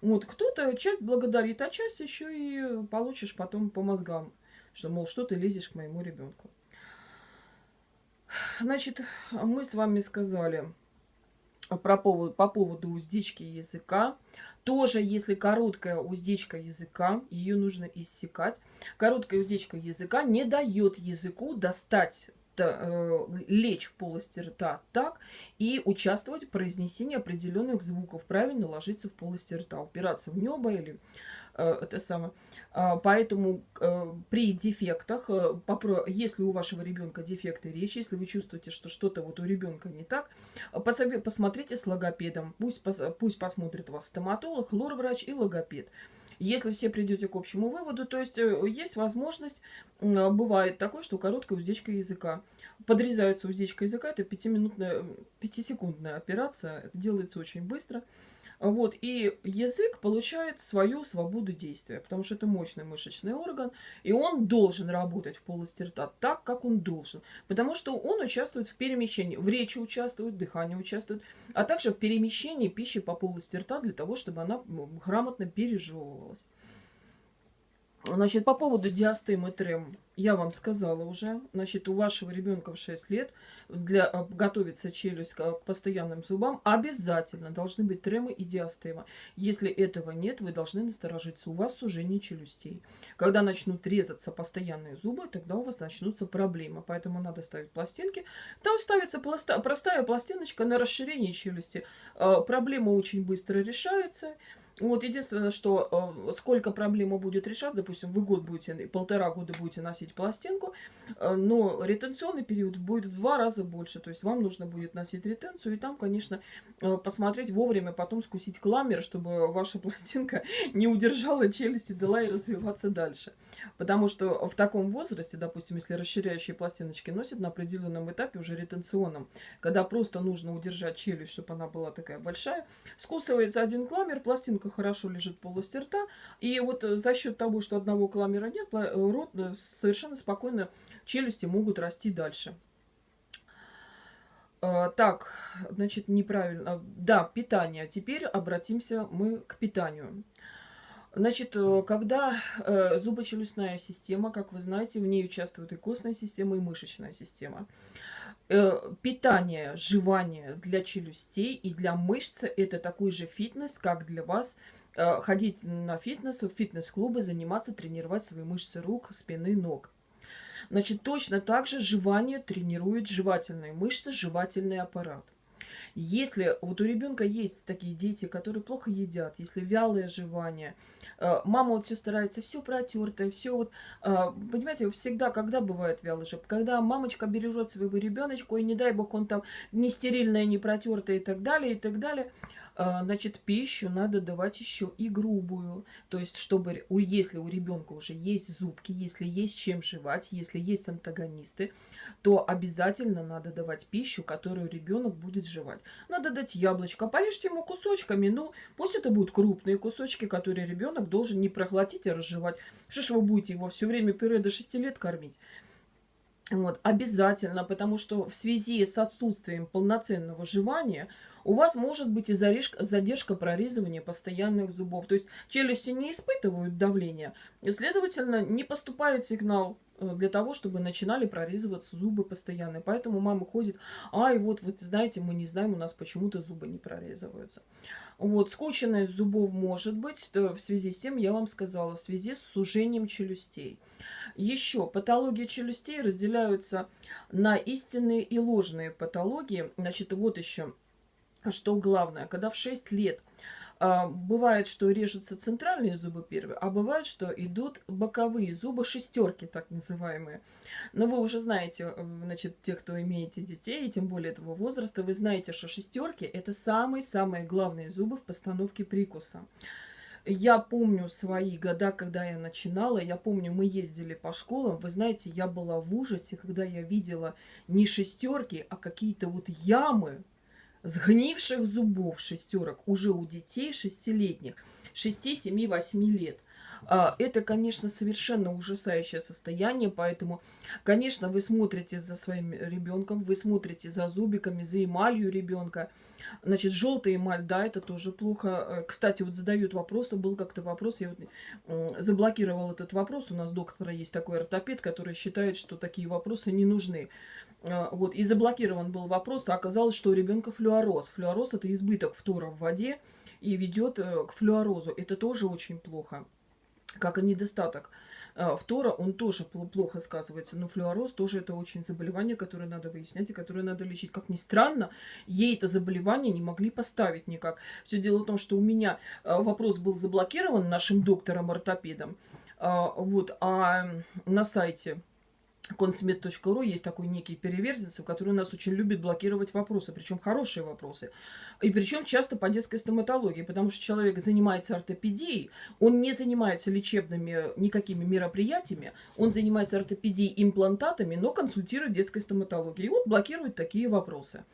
Вот, кто-то часть благодарит, а часть еще и получишь потом по мозгам, что, мол, что ты лезешь к моему ребенку. Значит, мы с вами сказали про поводу, по поводу уздечки языка. Тоже, если короткая уздечка языка, ее нужно иссекать. Короткая уздечка языка не дает языку достать э, лечь в полости рта так и участвовать в произнесении определенных звуков, правильно ложиться в полости рта, упираться в небо или это самое. А, поэтому э, при дефектах, э, если у вашего ребенка дефекты речи, если вы чувствуете, что что-то вот у ребенка не так, посмотрите с логопедом. Пусть, пусть посмотрит вас стоматолог, лор-врач и логопед. Если все придете к общему выводу, то есть есть возможность, бывает такое, что короткая уздечка языка. Подрезается уздечка языка, это 5-минутная, 5-секундная операция, делается очень быстро. Вот, и язык получает свою свободу действия, потому что это мощный мышечный орган, и он должен работать в полости рта так, как он должен, потому что он участвует в перемещении, в речи участвует, в дыхании участвует, а также в перемещении пищи по полости рта для того, чтобы она грамотно пережевывалась. Значит, по поводу диастемы трем я вам сказала уже. Значит, у вашего ребенка в 6 лет для а, готовиться челюсть к постоянным зубам обязательно должны быть тремы и диастема. Если этого нет, вы должны насторожиться. У вас сужение челюстей. Когда начнут резаться постоянные зубы, тогда у вас начнутся проблемы. Поэтому надо ставить пластинки. Там ставится пласта простая пластиночка на расширение челюсти. А, проблема очень быстро решается. Вот единственное, что э, сколько проблема будет решать, допустим, вы год будете, полтора года будете носить пластинку, э, но ретенционный период будет в два раза больше, то есть вам нужно будет носить ретенцию, и там, конечно, э, посмотреть вовремя, потом скусить кламер, чтобы ваша пластинка не удержала челюсти, дала и развиваться дальше. Потому что в таком возрасте, допустим, если расширяющие пластиночки носят на определенном этапе уже ретенционном, когда просто нужно удержать челюсть, чтобы она была такая большая, скусывается один кламер, пластинка пластинка хорошо лежит в полости рта. И вот э, за счет того, что одного кламера нет, э, рот э, совершенно спокойно, челюсти могут расти дальше. Так, значит, неправильно. Да, питание. Теперь обратимся мы к питанию. Значит, когда зубочелюстная система, как вы знаете, в ней участвует и костная система, и мышечная система. Э, питание, жевание для челюстей и для мышц – это такой же фитнес, как для вас э, ходить на фитнес, в фитнес-клубы, заниматься, тренировать свои мышцы рук, спины, ног. Значит, точно так же жевание тренирует жевательные мышцы, жевательный аппарат. Если вот у ребенка есть такие дети, которые плохо едят, если вялое жевание, э, мама вот все старается, все протертое, все вот, э, понимаете, всегда, когда бывает вялый жеп, когда мамочка бережет своего ребеночка, и не дай бог он там не стерильное, не протертое и так далее, и так далее, значит, пищу надо давать еще и грубую. То есть, чтобы, если у ребенка уже есть зубки, если есть чем жевать, если есть антагонисты, то обязательно надо давать пищу, которую ребенок будет жевать. Надо дать яблочко, порежьте ему кусочками, ну, пусть это будут крупные кусочки, которые ребенок должен не проглотить, а разжевать. Что ж вы будете его все время пюре до 6 лет кормить? Вот, обязательно, потому что в связи с отсутствием полноценного жевания у вас может быть и задержка, задержка прорезывания постоянных зубов. То есть челюсти не испытывают давления, и, следовательно, не поступает сигнал э, для того, чтобы начинали прорезываться зубы постоянно. Поэтому мама ходит, ай, вот, вот знаете, мы не знаем, у нас почему-то зубы не прорезываются. Вот, скученность зубов может быть в связи с тем, я вам сказала, в связи с сужением челюстей. Еще патологии челюстей разделяются на истинные и ложные патологии. Значит, вот еще, что главное, когда в 6 лет а, бывает, что режутся центральные зубы первые, а бывает, что идут боковые зубы, шестерки так называемые. Но вы уже знаете, э, значит, те, кто имеете детей, и тем более этого возраста, вы знаете, что шестерки это самые-самые главные зубы в постановке прикуса. Я помню свои года, когда я начинала, я помню, мы ездили по школам, вы знаете, я была в ужасе, когда я видела не шестерки, а какие-то вот ямы, сгнивших зубов шестерок уже у детей шестилетних, 6, 7, 8 лет. А, это, конечно, совершенно ужасающее состояние, поэтому, конечно, вы смотрите за своим ребенком, вы смотрите за зубиками, за эмалью ребенка. Значит, желтая эмаль, да, это тоже плохо. Э, кстати, вот задают вопросы, был как-то вопрос, я вот заблокировал этот вопрос. У нас доктора есть такой ортопед, который считает, что такие вопросы не нужны. А, вот, и заблокирован был вопрос, а оказалось, что у ребенка флюороз. Флюороз – это избыток фтора в воде и ведет э, к флюорозу. Это тоже очень плохо, как и недостаток а, фтора, он тоже плохо сказывается. Но флюороз тоже это очень заболевание, которое надо выяснять и которое надо лечить. Как ни странно, ей это заболевание не могли поставить никак. Все дело в том, что у меня а, вопрос был заблокирован нашим доктором-ортопедом. Вот, а на сайте консмед.ру есть такой некий переверзенцев, который нас очень любит блокировать вопросы, причем хорошие вопросы. И причем часто по детской стоматологии, потому что человек занимается ортопедией, он не занимается лечебными никакими мероприятиями, он занимается ортопедией имплантатами, но консультирует детской стоматологией. И вот блокирует такие вопросы.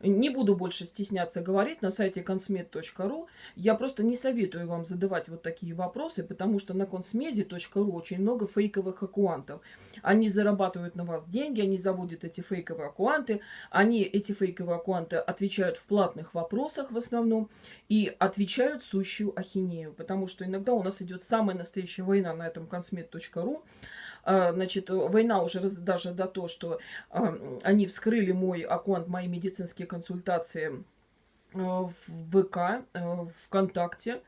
Не буду больше стесняться говорить на сайте consmed.ru. Я просто не советую вам задавать вот такие вопросы, потому что на consmedi.ru очень много фейковых аккаунтов. Они зарабатывают на вас деньги, они заводят эти фейковые аккаунты. Они, эти фейковые аккаунты, отвечают в платных вопросах в основном и отвечают сущую ахинею. Потому что иногда у нас идет самая настоящая война на этом consmed.ru. А, значит, война уже даже до того, что а, они вскрыли мой аккаунт, мои медицинские консультации а, в ВК, ВКонтакте.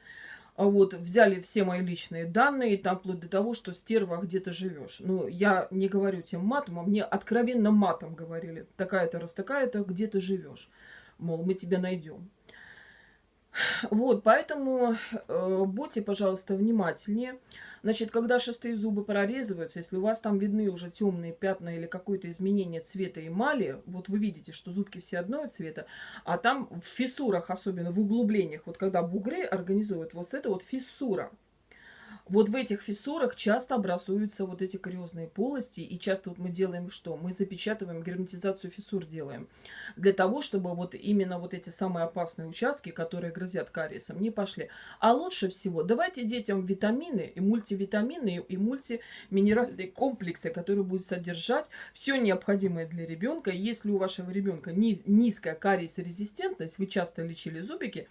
Вот, взяли все мои личные данные, там вплоть до того, что стерва, где ты живешь. Ну, я не говорю тем матом, а мне откровенно матом говорили. Такая-то, раз такая-то, где ты живешь. Мол, мы тебя найдем. Вот, поэтому э, будьте, пожалуйста, внимательнее. Значит, когда шестые зубы прорезываются, если у вас там видны уже темные пятна или какое-то изменение цвета эмали, вот вы видите, что зубки все одного цвета, а там в фиссурах, особенно в углублениях, вот когда бугры организуют, вот это вот фиссура – вот в этих фиссурах часто образуются вот эти кариозные полости, и часто вот мы делаем что? Мы запечатываем, герметизацию фиссур делаем, для того, чтобы вот именно вот эти самые опасные участки, которые грозят кариесом, не пошли. А лучше всего давайте детям витамины и мультивитамины и мультиминеральные комплексы, которые будут содержать все необходимое для ребенка. Если у вашего ребенка низ, низкая кариес-резистентность, вы часто лечили зубики,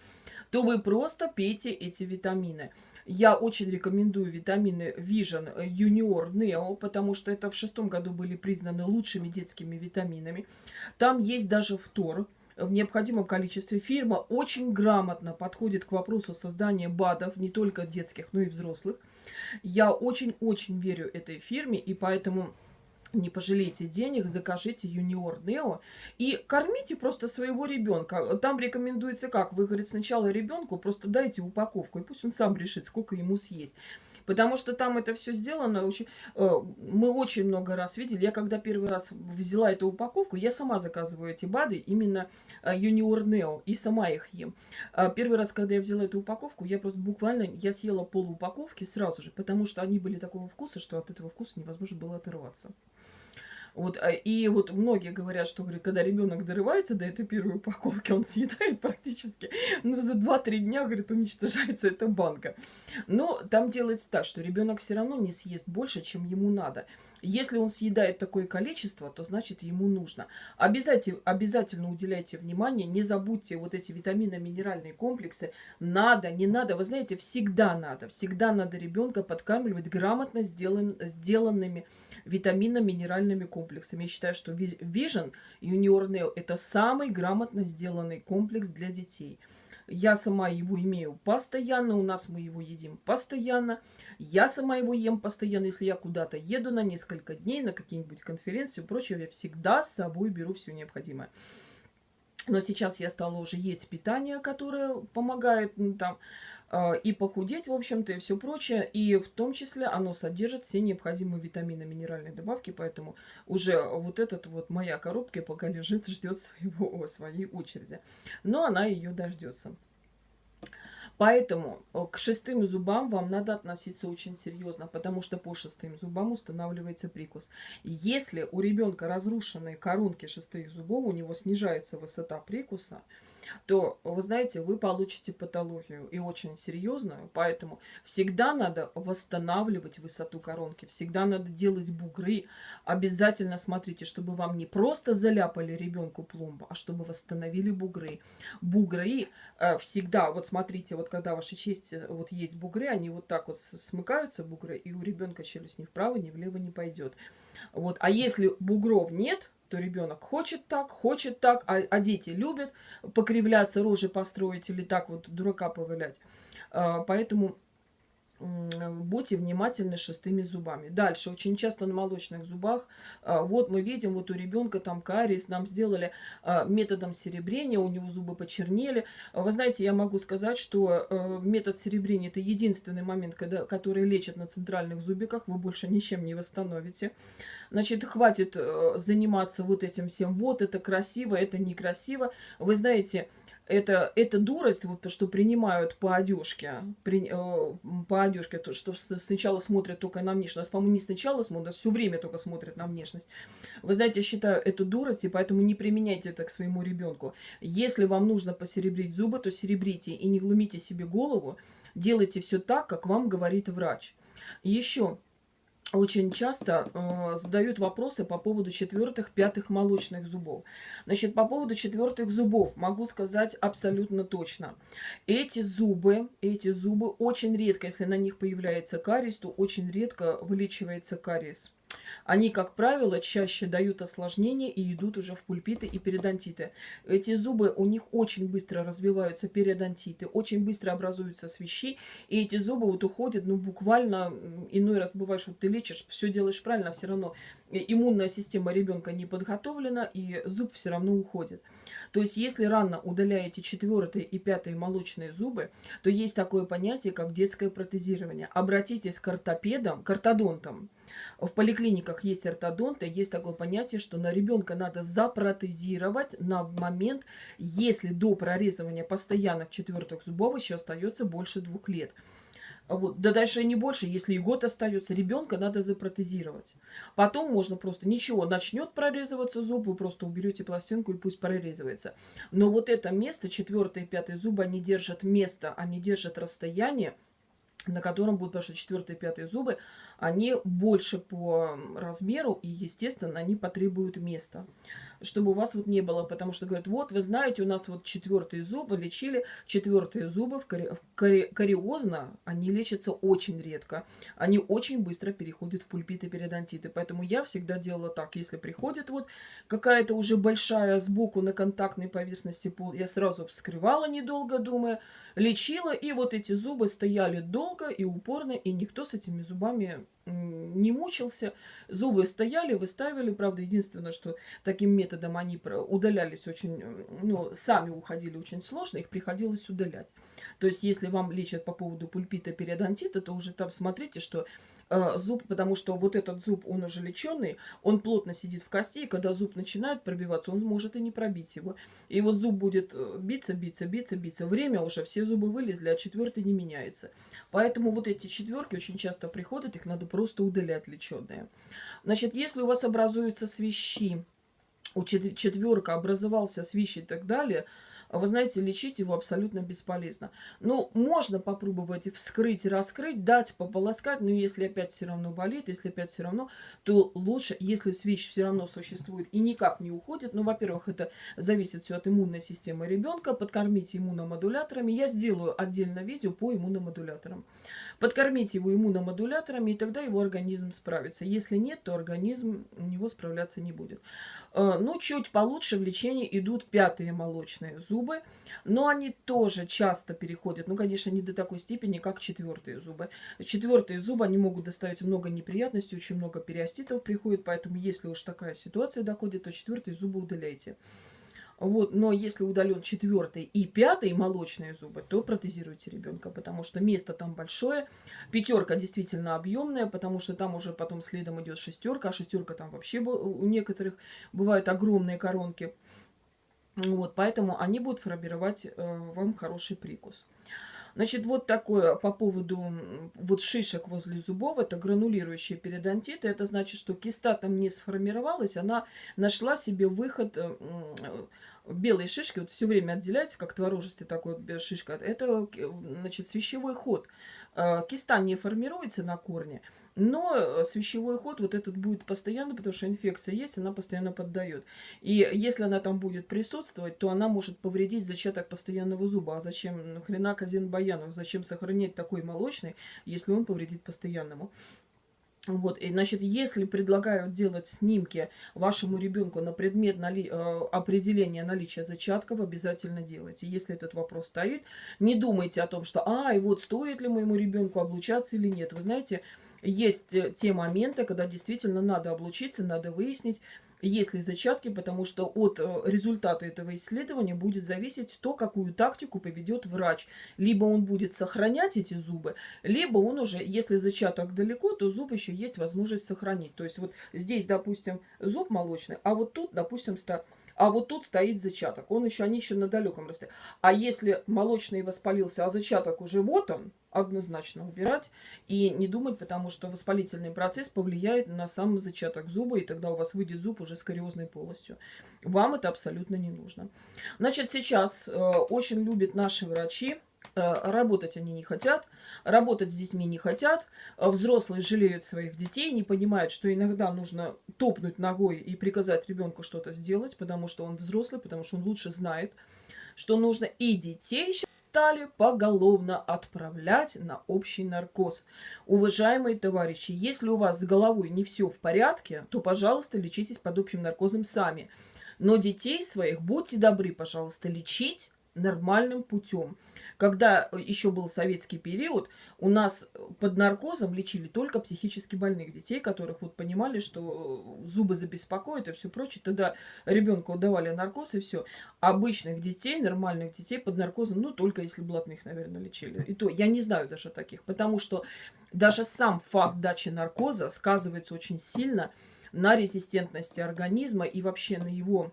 то вы просто пейте эти витамины. Я очень рекомендую витамины Vision Junior Neo, потому что это в шестом году были признаны лучшими детскими витаминами. Там есть даже фтор в необходимом количестве. Фирма очень грамотно подходит к вопросу создания БАДов, не только детских, но и взрослых. Я очень-очень верю этой фирме, и поэтому не пожалейте денег, закажите Юниор Нео и кормите просто своего ребенка. Там рекомендуется как? Вы, говорит, сначала ребенку просто дайте упаковку, и пусть он сам решит, сколько ему съесть. Потому что там это все сделано очень... Э, мы очень много раз видели. Я когда первый раз взяла эту упаковку, я сама заказываю эти БАДы, именно Юниор Нео, и сама их ем. А первый раз, когда я взяла эту упаковку, я просто буквально, я съела пол упаковки сразу же, потому что они были такого вкуса, что от этого вкуса невозможно было оторваться. Вот, а, и вот многие говорят, что говорят, когда ребенок дорывается до этой первой упаковки, он съедает практически, ну, за 2-3 дня, говорит, уничтожается эта банка. Но там делается так, что ребенок все равно не съест больше, чем ему надо. Если он съедает такое количество, то значит ему нужно. Обязательно, обязательно уделяйте внимание, не забудьте вот эти витаминно-минеральные комплексы. Надо, не надо, вы знаете, всегда надо. Всегда надо ребенка подкармливать грамотно сделан, сделанными витаминно-минеральными комплексами. Я считаю, что Vision Neo это самый грамотно сделанный комплекс для детей. Я сама его имею постоянно, у нас мы его едим постоянно. Я сама его ем постоянно, если я куда-то еду на несколько дней, на какие-нибудь конференции и прочее, я всегда с собой беру все необходимое. Но сейчас я стала уже есть питание, которое помогает ну, там и похудеть, в общем-то, и все прочее. И в том числе оно содержит все необходимые витамины, минеральные добавки, поэтому уже вот этот вот моя коробка пока лежит, ждет своего, своей очереди. Но она ее дождется. Поэтому э, к шестым зубам вам надо относиться очень серьезно, потому что по шестым зубам устанавливается прикус. Если у ребенка разрушенные коронки шестых зубов, у него снижается высота прикуса, то, вы знаете, вы получите патологию и очень серьезную. Поэтому всегда надо восстанавливать высоту коронки, всегда надо делать бугры. Обязательно смотрите, чтобы вам не просто заляпали ребенку пломбу, а чтобы восстановили бугры. Бугры э, всегда, вот смотрите, вот когда ваша честь, э, вот есть бугры, они вот так вот смыкаются, бугры, и у ребенка челюсть ни вправо, ни влево не пойдет. Вот. А если бугров нет, то ребенок хочет так, хочет так, а, а дети любят покривляться, рожи построить или так вот дурака повылять. А, поэтому будьте внимательны шестыми зубами. Дальше, очень часто на молочных зубах, а, вот мы видим, вот у ребенка там кариес, нам сделали а, методом серебрения, у него зубы почернели. Вы знаете, я могу сказать, что э, метод серебрения это единственный момент, когда, который лечит на центральных зубиках, вы больше ничем не восстановите. Значит, хватит э, заниматься вот этим всем, вот это красиво, это некрасиво. Вы знаете, это, это дурость, вот то, что принимают по одежке, при, э, по одежке, то, что сначала смотрят только на внешность, по-моему, не сначала смотрят, все время только смотрят на внешность. Вы знаете, я считаю это дурость, и поэтому не применяйте это к своему ребенку. Если вам нужно посеребрить зубы, то серебрите и не глумите себе голову, делайте все так, как вам говорит врач. Еще очень часто э, задают вопросы по поводу четвертых, пятых молочных зубов. Значит, по поводу четвертых зубов могу сказать абсолютно точно. Эти зубы, эти зубы очень редко, если на них появляется кариес, то очень редко вылечивается кариес. Они, как правило, чаще дают осложнения и идут уже в пульпиты и периодонтиты. Эти зубы, у них очень быстро развиваются периодонтиты, очень быстро образуются свищи, и эти зубы вот уходят, ну, буквально, иной раз бывает, что ты лечишь, все делаешь правильно, все равно иммунная система ребенка не подготовлена, и зуб все равно уходит. То есть, если рано удаляете четвертые и пятые молочные зубы, то есть такое понятие, как детское протезирование. Обратитесь к ортопедам, к ортодонтам, в поликлиниках есть ортодонты, есть такое понятие, что на ребенка надо запротезировать на момент, если до прорезывания постоянных четвертых зубов еще остается больше двух лет. Вот, да дальше не больше, если и год остается, ребенка надо запротезировать. Потом можно просто ничего, начнет прорезываться зуб, вы просто уберете пластинку и пусть прорезывается. Но вот это место, четвертый и пятый зубы, они держат место, они держат расстояние, на котором будут, что четвертые и пятые зубы, они больше по размеру и, естественно, они потребуют места чтобы у вас вот не было, потому что говорят, вот, вы знаете, у нас вот четвертые зубы лечили, четвертые зубы в кари... в кари... кариозно, они лечатся очень редко, они очень быстро переходят в пульпиты, периодонтиты, поэтому я всегда делала так, если приходит вот какая-то уже большая сбоку на контактной поверхности пол, я сразу вскрывала недолго, думая, лечила, и вот эти зубы стояли долго и упорно, и никто с этими зубами не мучился. Зубы стояли, выставили. Правда, единственное, что таким методом они удалялись очень, ну, сами уходили очень сложно, их приходилось удалять. То есть, если вам лечат по поводу пульпита, периодонтита, то уже там смотрите, что э, зуб, потому что вот этот зуб, он уже леченый, он плотно сидит в кости, и когда зуб начинает пробиваться, он может и не пробить его. И вот зуб будет э, биться, биться, биться, биться. Время уже, все зубы вылезли, а четвертый не меняется. Поэтому вот эти четверки очень часто приходят, их надо просто удалять леченые. Значит, если у вас образуются свищи, у четверка образовался свищ и так далее – вы знаете, лечить его абсолютно бесполезно. Ну, можно попробовать вскрыть, раскрыть, дать пополоскать, но если опять все равно болит, если опять все равно, то лучше, если свич все равно существует и никак не уходит, ну, во-первых, это зависит все от иммунной системы ребенка, подкормите иммуномодуляторами. Я сделаю отдельно видео по иммуномодуляторам. Подкормите его иммуномодуляторами, и тогда его организм справится. Если нет, то организм у него справляться не будет. Э, ну, чуть получше в лечении идут пятые молочные зубы, но они тоже часто переходят, ну, конечно, не до такой степени, как четвертые зубы. Четвертые зубы, они могут доставить много неприятностей, очень много периоститов приходит, поэтому если уж такая ситуация доходит, то четвертые зубы удаляйте. Вот, но если удален четвертый и пятый молочные зубы, то протезируйте ребенка, потому что место там большое. Пятерка действительно объемная, потому что там уже потом следом идет шестерка, а шестерка там вообще у некоторых бывают огромные коронки. Вот, поэтому они будут формировать э, вам хороший прикус. Значит, вот такое по поводу вот шишек возле зубов. Это гранулирующие периодонтиты. Это значит, что киста там не сформировалась. Она нашла себе выход э, белые шишки, вот все время отделяется, как творожистый такой вот шишка, это, значит, свящевой ход. Э, киста не формируется на корне, но свящевой ход вот этот будет постоянно, потому что инфекция есть, она постоянно поддает. И если она там будет присутствовать, то она может повредить зачаток постоянного зуба. А зачем, нахрена Казин Баянов, зачем сохранять такой молочный, если он повредит постоянному? Вот, и, значит, если предлагают делать снимки вашему ребенку на предмет нали... Э, определения наличия зачатков, обязательно делайте. Если этот вопрос стоит, не думайте о том, что, а, и вот стоит ли моему ребенку облучаться или нет. Вы знаете, есть э, те моменты, когда действительно надо облучиться, надо выяснить, есть ли зачатки, потому что от э, результата этого исследования будет зависеть то, какую тактику поведет врач. Либо он будет сохранять эти зубы, либо он уже, если зачаток далеко, то зуб еще есть возможность сохранить. То есть вот здесь, допустим, зуб молочный, а вот тут, допустим, ста а вот тут стоит зачаток. Он еще, они еще на далеком расстоянии. А если молочный воспалился, а зачаток уже вот он, однозначно убирать и не думать, потому что воспалительный процесс повлияет на сам зачаток зуба, и тогда у вас выйдет зуб уже скариозной полостью. Вам это абсолютно не нужно. Значит, сейчас э, очень любят наши врачи работать они не хотят, работать с детьми не хотят, э, взрослые жалеют своих детей, не понимают, что иногда нужно топнуть ногой и приказать ребенку что-то сделать, потому что он взрослый, потому что он лучше знает, что нужно. И детей стали поголовно отправлять на общий наркоз. Уважаемые товарищи, если у вас с головой не все в порядке, то, пожалуйста, лечитесь под общим наркозом сами. Но детей своих, будьте добры, пожалуйста, лечить нормальным путем. Когда еще был советский период, у нас под наркозом лечили только психически больных детей, которых вот понимали, что зубы забеспокоят и все прочее. Тогда ребенку давали наркоз и все. Обычных детей, нормальных детей под наркозом, ну, только если блатных, наверное, лечили. И то я не знаю даже таких, потому что даже сам факт дачи наркоза сказывается очень сильно на резистентности организма и вообще на его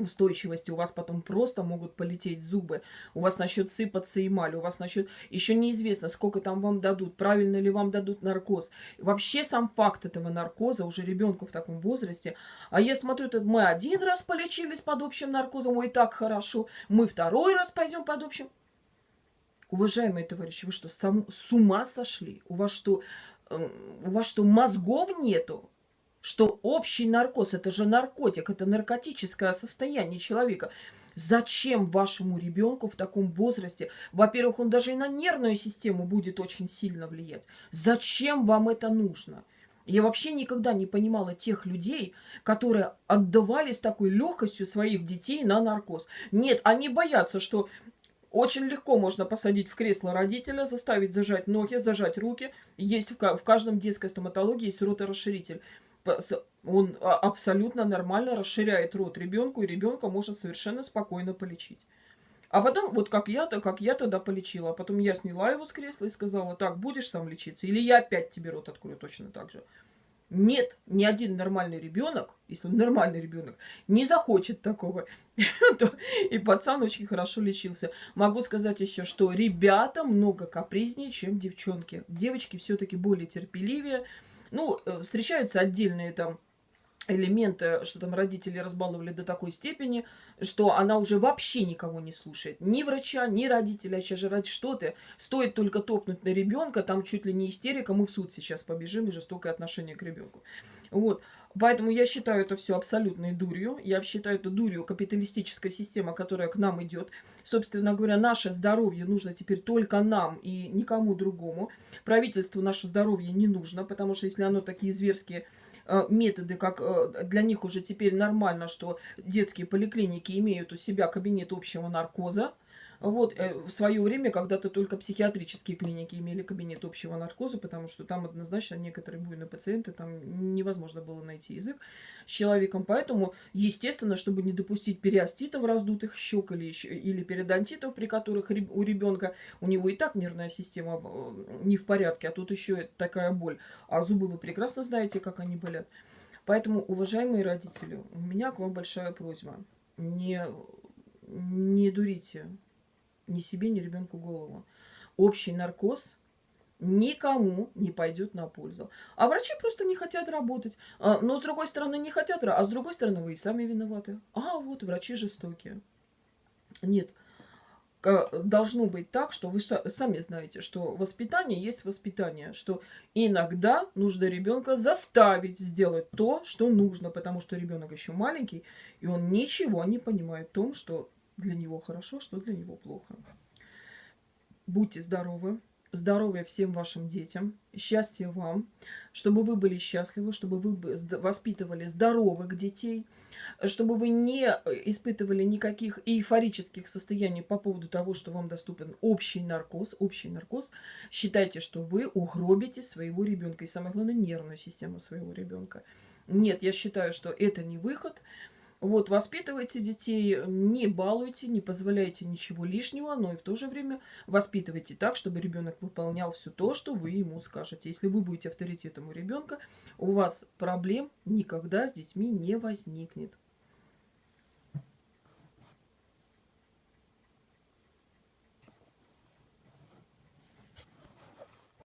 устойчивости, у вас потом просто могут полететь зубы, у вас начнет сыпаться эмаль, у вас начнет... Еще неизвестно, сколько там вам дадут, правильно ли вам дадут наркоз. Вообще сам факт этого наркоза уже ребенку в таком возрасте. А я смотрю, это мы один раз полечились под общим наркозом, ой, так хорошо, мы второй раз пойдем под общим. Уважаемые товарищи, вы что, сам, с ума сошли? У вас что, э, у вас что, мозгов нету? Что общий наркоз, это же наркотик, это наркотическое состояние человека. Зачем вашему ребенку в таком возрасте? Во-первых, он даже и на нервную систему будет очень сильно влиять. Зачем вам это нужно? Я вообще никогда не понимала тех людей, которые отдавали с такой легкостью своих детей на наркоз. Нет, они боятся, что Очень легко можно посадить в кресло родителя, заставить зажать ноги, зажать руки. Есть в, в каждом детской стоматологии есть роторасширитель. Он а, абсолютно нормально расширяет рот ребенку, и ребенка может совершенно спокойно полечить. А потом, вот как я, то как я тогда полечила, а потом я сняла его с кресла и сказала, так, будешь сам лечиться, или я опять тебе рот открою точно так же. Нет, ни один нормальный ребенок, если он нормальный ребенок, не захочет такого. И пацан очень хорошо лечился. Могу сказать еще, что ребята много капризнее, чем девчонки. Девочки все-таки более терпеливее. Ну, э, встречаются отдельные там элементы, что там родители разбаловали до такой степени, что она уже вообще никого не слушает. Ни врача, ни родителя. А сейчас же ради что ты? Стоит только топнуть на ребенка, там чуть ли не истерика, мы в суд сейчас побежим и жестокое отношение к ребенку. Вот. Поэтому я считаю это все абсолютной дурью. Я считаю это дурью капиталистическая система, которая к нам идет. Собственно говоря, наше здоровье нужно теперь только нам и никому другому. Правительству наше здоровье не нужно, потому что если оно такие зверские Э, методы, как э, для них уже теперь нормально, что детские поликлиники имеют у себя кабинет общего наркоза. Вот, э, в свое время когда-то только психиатрические клиники имели кабинет общего наркоза, потому что там однозначно некоторые буйные пациенты, там невозможно было найти язык с человеком. Поэтому, естественно, чтобы не допустить периоститов раздутых щек или, или периодонтитов, при которых у ребенка, у него и так нервная система э, не в порядке, а тут еще такая боль. А зубы вы прекрасно знаете, как они болят. Поэтому, уважаемые родители, у меня к вам большая просьба. Не, не дурите ни себе, ни ребенку голову. Общий наркоз никому не пойдет на пользу. А врачи просто не хотят работать. А, но с другой стороны не хотят, а с другой стороны вы и сами виноваты. А вот врачи жестокие. Нет. Должно быть так, что вы сами знаете, что воспитание есть воспитание, что иногда нужно ребенка заставить сделать то, что нужно, потому что ребенок еще маленький, и он ничего не понимает в том, что для него хорошо, что для него плохо. Будьте здоровы. Здоровья всем вашим детям, счастья вам, чтобы вы были счастливы, чтобы вы воспитывали здоровых детей, чтобы вы не испытывали никаких эйфорических состояний по поводу того, что вам доступен общий наркоз. Общий наркоз. Считайте, что вы угробите своего ребенка и, самое главное, нервную систему своего ребенка. Нет, я считаю, что это не выход. Вот, воспитывайте детей, не балуйте, не позволяйте ничего лишнего, но и в то же время воспитывайте так, чтобы ребенок выполнял все то, что вы ему скажете. Если вы будете авторитетом у ребенка, у вас проблем никогда с детьми не возникнет.